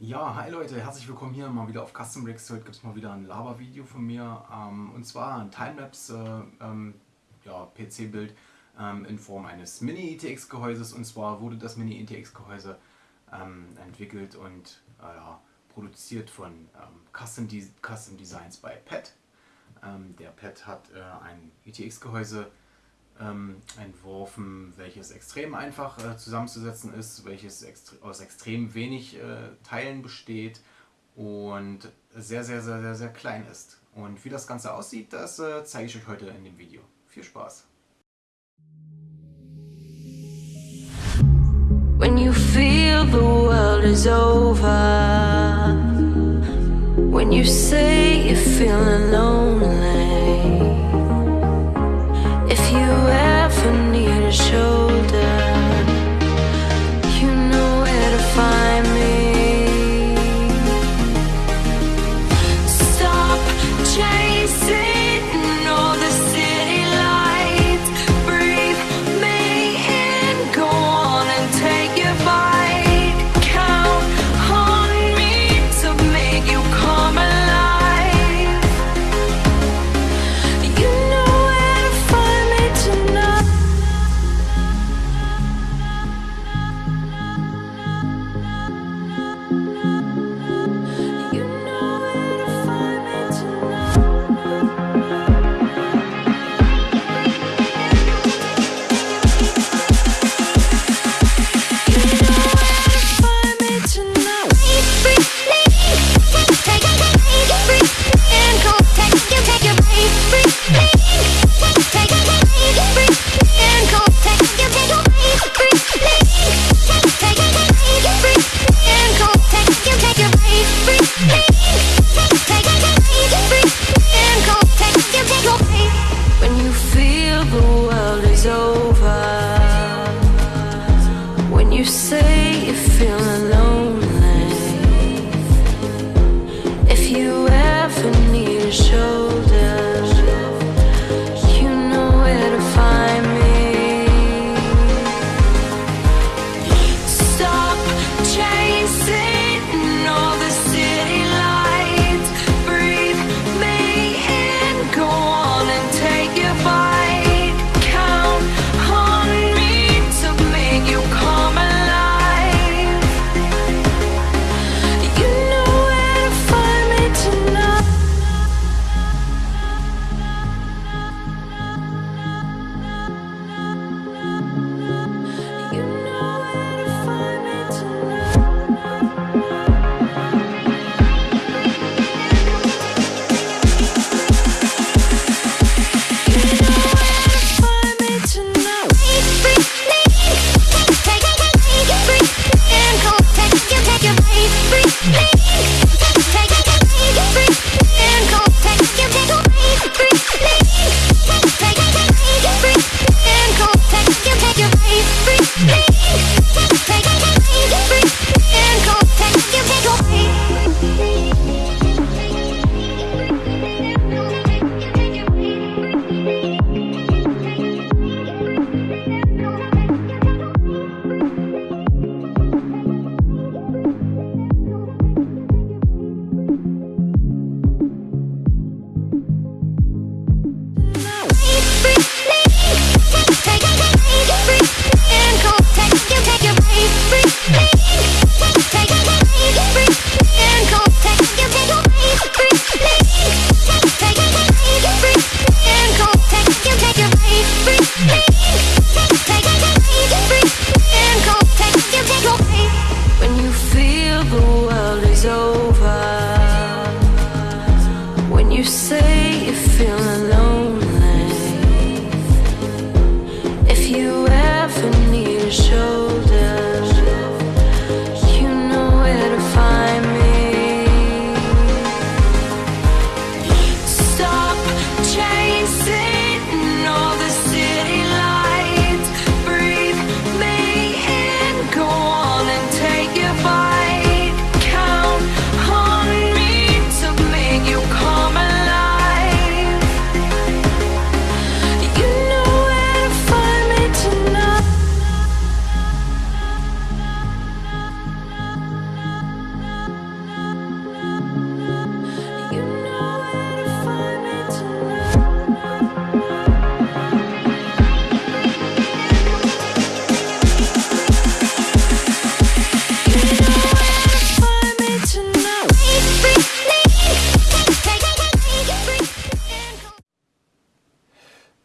Ja, hi Leute, herzlich willkommen hier mal wieder auf Custom Bricks. Heute gibt es mal wieder ein Lava-Video von mir ähm, und zwar ein Timelapse äh, ähm, ja, PC-Bild ähm, in Form eines Mini-ETX-Gehäuses und zwar wurde das Mini-ETX-Gehäuse ähm, entwickelt und äh, ja, produziert von ähm, Custom, De Custom Designs bei PET. Ähm, der PET hat äh, ein ETX-Gehäuse entworfen, welches extrem einfach äh, zusammenzusetzen ist, welches extre aus extrem wenig äh, Teilen besteht und sehr, sehr, sehr, sehr, sehr klein ist. Und wie das Ganze aussieht, das äh, zeige ich euch heute in dem Video. Viel Spaß! When you feel the world is over When you say you're feeling lonely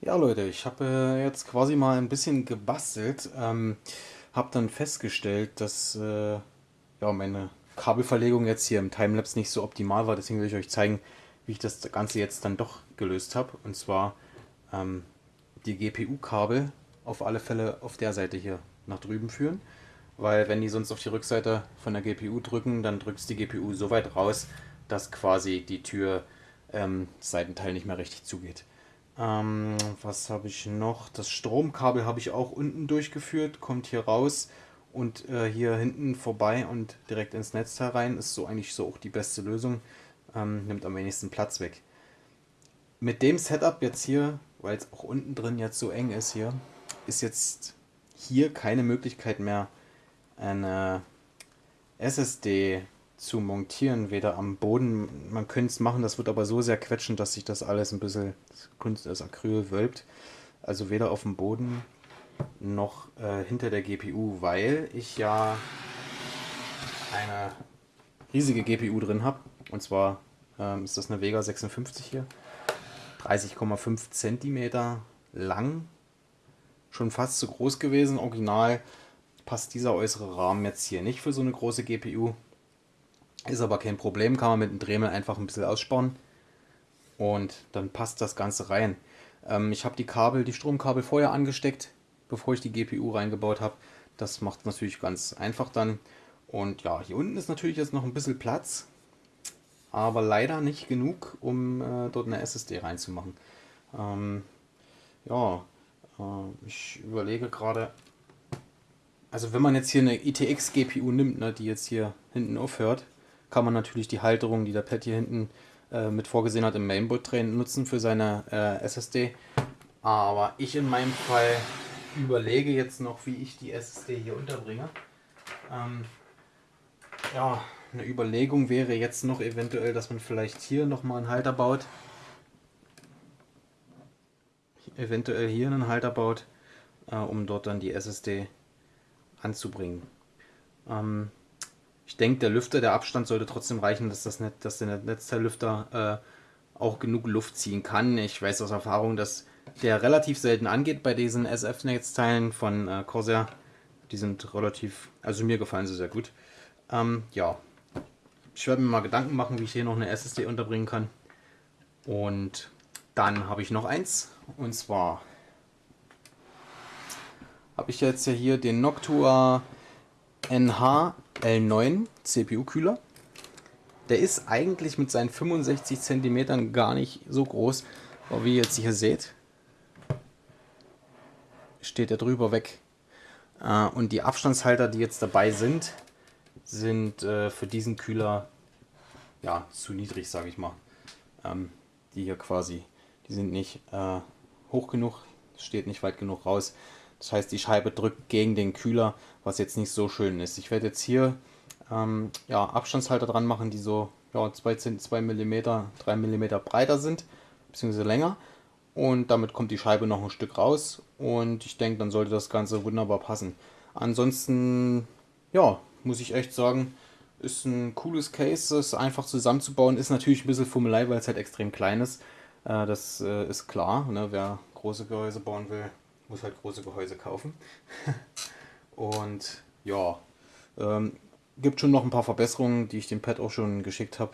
Ja Leute, ich habe äh, jetzt quasi mal ein bisschen gebastelt, ähm, habe dann festgestellt, dass äh, ja, meine Kabelverlegung jetzt hier im Timelapse nicht so optimal war, deswegen will ich euch zeigen, wie ich das Ganze jetzt dann doch gelöst habe. Und zwar ähm, die GPU-Kabel auf alle Fälle auf der Seite hier nach drüben führen, weil wenn die sonst auf die Rückseite von der GPU drücken, dann drückt die GPU so weit raus, dass quasi die Tür ähm, Seitenteil nicht mehr richtig zugeht. Ähm, was habe ich noch? Das Stromkabel habe ich auch unten durchgeführt, kommt hier raus und äh, hier hinten vorbei und direkt ins Netzteil rein. Ist so eigentlich so auch die beste Lösung. Ähm, nimmt am wenigsten Platz weg. Mit dem Setup jetzt hier, weil es auch unten drin jetzt so eng ist hier, ist jetzt hier keine Möglichkeit mehr eine SSD zu montieren, weder am Boden, man könnte es machen, das wird aber so sehr quetschen, dass sich das alles ein bisschen, Kunst, das Acryl wölbt, also weder auf dem Boden noch äh, hinter der GPU, weil ich ja eine riesige GPU drin habe, und zwar ähm, ist das eine Vega 56 hier, 30,5 cm lang, schon fast zu groß gewesen, original passt dieser äußere Rahmen jetzt hier nicht für so eine große GPU, ist aber kein Problem, kann man mit dem Dremel einfach ein bisschen aussparen und dann passt das Ganze rein. Ähm, ich habe die Kabel, die Stromkabel vorher angesteckt, bevor ich die GPU reingebaut habe. Das macht natürlich ganz einfach dann. Und ja, hier unten ist natürlich jetzt noch ein bisschen Platz, aber leider nicht genug, um äh, dort eine SSD reinzumachen. Ähm, ja, äh, ich überlege gerade, also wenn man jetzt hier eine ITX GPU nimmt, ne, die jetzt hier hinten aufhört, kann man natürlich die Halterung, die der Pad hier hinten äh, mit vorgesehen hat, im Mainboard-Tray nutzen für seine äh, SSD. Aber ich in meinem Fall überlege jetzt noch, wie ich die SSD hier unterbringe. Ähm, ja, eine Überlegung wäre jetzt noch eventuell, dass man vielleicht hier nochmal einen Halter baut. Eventuell hier einen Halter baut, äh, um dort dann die SSD anzubringen. Ähm, ich denke, der Lüfter, der Abstand sollte trotzdem reichen, dass, das Net, dass der Netzteillüfter äh, auch genug Luft ziehen kann. Ich weiß aus Erfahrung, dass der relativ selten angeht bei diesen SF-Netzteilen von äh, Corsair. Die sind relativ, also mir gefallen sie sehr gut. Ähm, ja, ich werde mir mal Gedanken machen, wie ich hier noch eine SSD unterbringen kann. Und dann habe ich noch eins, und zwar habe ich jetzt hier den Noctua NH L9 CPU-Kühler. Der ist eigentlich mit seinen 65 cm gar nicht so groß, aber wie ihr jetzt hier seht, steht er drüber weg. Äh, und die Abstandshalter, die jetzt dabei sind, sind äh, für diesen Kühler ja, zu niedrig, sage ich mal. Ähm, die hier quasi, die sind nicht äh, hoch genug, steht nicht weit genug raus. Das heißt, die Scheibe drückt gegen den Kühler, was jetzt nicht so schön ist. Ich werde jetzt hier ähm, ja, Abstandshalter dran machen, die so ja, 2, 2 mm, 3 mm breiter sind, beziehungsweise länger. Und damit kommt die Scheibe noch ein Stück raus und ich denke, dann sollte das Ganze wunderbar passen. Ansonsten, ja, muss ich echt sagen, ist ein cooles Case, ist einfach zusammenzubauen, ist natürlich ein bisschen Fummelei, weil es halt extrem klein ist. Äh, das äh, ist klar, ne? wer große Gehäuse bauen will, muss halt große Gehäuse kaufen. und ja, ähm, gibt schon noch ein paar Verbesserungen, die ich dem Pad auch schon geschickt habe,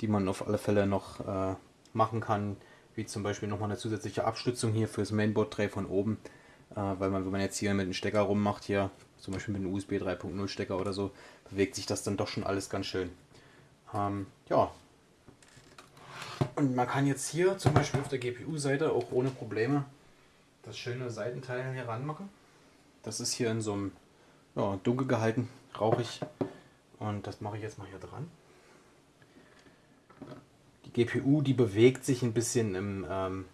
die man auf alle Fälle noch äh, machen kann, wie zum Beispiel nochmal eine zusätzliche Abstützung hier fürs Mainboard-Tray von oben, äh, weil man, wenn man jetzt hier mit dem Stecker rummacht, hier zum Beispiel mit einem USB 3.0 Stecker oder so, bewegt sich das dann doch schon alles ganz schön. Ähm, ja. Und man kann jetzt hier zum Beispiel auf der GPU-Seite auch ohne Probleme das schöne Seitenteil hier ranmachen. Das ist hier in so einem ja, dunkel gehalten, rauchig und das mache ich jetzt mal hier dran. Die GPU, die bewegt sich ein bisschen im, ähm,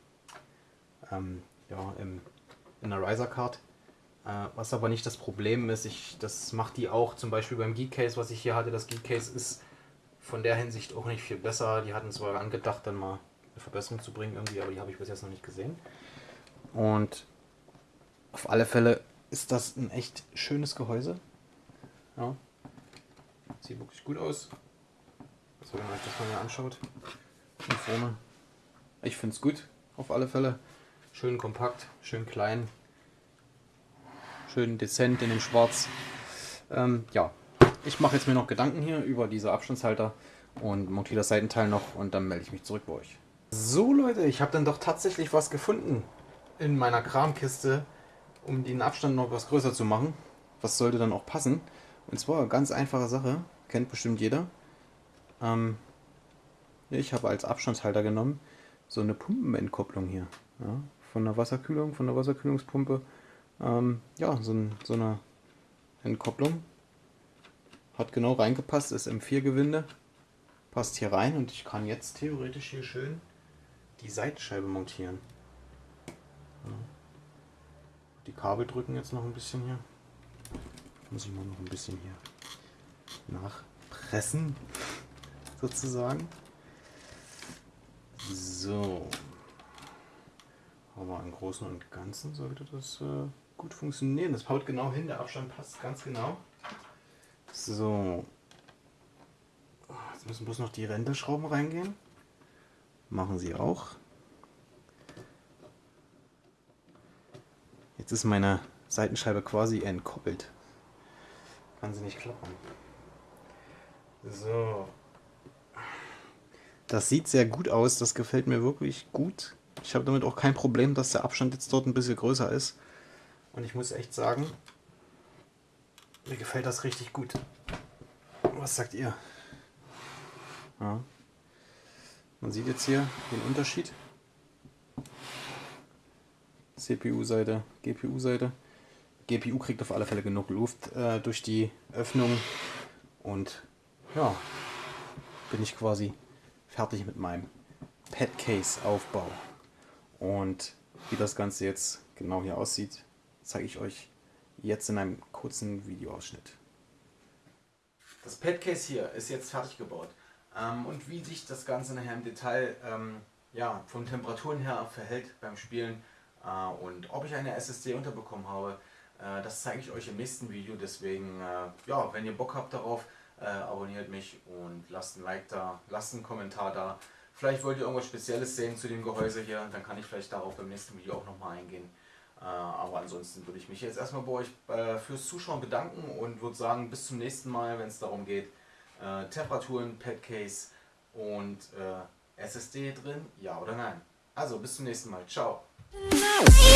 ähm, ja, im, in der Riser Card. Äh, was aber nicht das Problem ist, ich, das macht die auch zum Beispiel beim Geek Case, was ich hier hatte. Das Geek Case ist von der Hinsicht auch nicht viel besser. Die hatten zwar angedacht, dann mal eine Verbesserung zu bringen irgendwie, aber die habe ich bis jetzt noch nicht gesehen. Und auf alle Fälle ist das ein echt schönes Gehäuse. Ja. Sieht wirklich gut aus. Also wenn man euch das mal hier anschaut. Hier vorne. Ich finde es gut, auf alle Fälle. Schön kompakt, schön klein, schön dezent in dem Schwarz. Ähm, ja, ich mache jetzt mir noch Gedanken hier über diese Abstandshalter und montiere das Seitenteil noch und dann melde ich mich zurück bei euch. So Leute, ich habe dann doch tatsächlich was gefunden in meiner Kramkiste, um den Abstand noch etwas größer zu machen. Was sollte dann auch passen? Und zwar ganz einfache Sache, kennt bestimmt jeder. Ähm, ich habe als Abstandshalter genommen so eine Pumpenentkopplung hier. Ja, von der Wasserkühlung, von der Wasserkühlungspumpe. Ähm, ja, so, ein, so eine Entkopplung. Hat genau reingepasst, ist M4-Gewinde. Passt hier rein und ich kann jetzt theoretisch hier schön die Seitenscheibe montieren. Die Kabel drücken jetzt noch ein bisschen hier. Muss ich mal noch ein bisschen hier nachpressen, sozusagen. So. Aber im Großen und Ganzen sollte das äh, gut funktionieren. Das haut genau hin, der Abstand passt ganz genau. So. Jetzt müssen bloß noch die Rändelschrauben reingehen. Machen sie auch. Jetzt ist meine Seitenscheibe quasi entkoppelt. Kann sie nicht klappen. So. Das sieht sehr gut aus, das gefällt mir wirklich gut. Ich habe damit auch kein Problem, dass der Abstand jetzt dort ein bisschen größer ist. Und ich muss echt sagen, mir gefällt das richtig gut. Was sagt ihr? Ja. Man sieht jetzt hier den Unterschied. CPU-Seite, GPU-Seite. GPU kriegt auf alle Fälle genug Luft äh, durch die Öffnung. Und ja, bin ich quasi fertig mit meinem Pad-Case-Aufbau. Und wie das Ganze jetzt genau hier aussieht, zeige ich euch jetzt in einem kurzen Videoausschnitt. Das Padcase hier ist jetzt fertig gebaut. Ähm, und wie sich das Ganze nachher im Detail ähm, ja, von Temperaturen her verhält beim Spielen und ob ich eine SSD unterbekommen habe, äh, das zeige ich euch im nächsten Video. Deswegen, äh, ja, wenn ihr Bock habt darauf, äh, abonniert mich und lasst ein Like da, lasst einen Kommentar da. Vielleicht wollt ihr irgendwas Spezielles sehen zu dem Gehäuse hier, dann kann ich vielleicht darauf beim nächsten Video auch nochmal eingehen. Äh, aber ansonsten würde ich mich jetzt erstmal bei euch äh, fürs Zuschauen bedanken und würde sagen, bis zum nächsten Mal, wenn es darum geht, äh, Temperaturen, Padcase und SSD drin, ja oder nein. Also bis zum nächsten Mal. Ciao. No.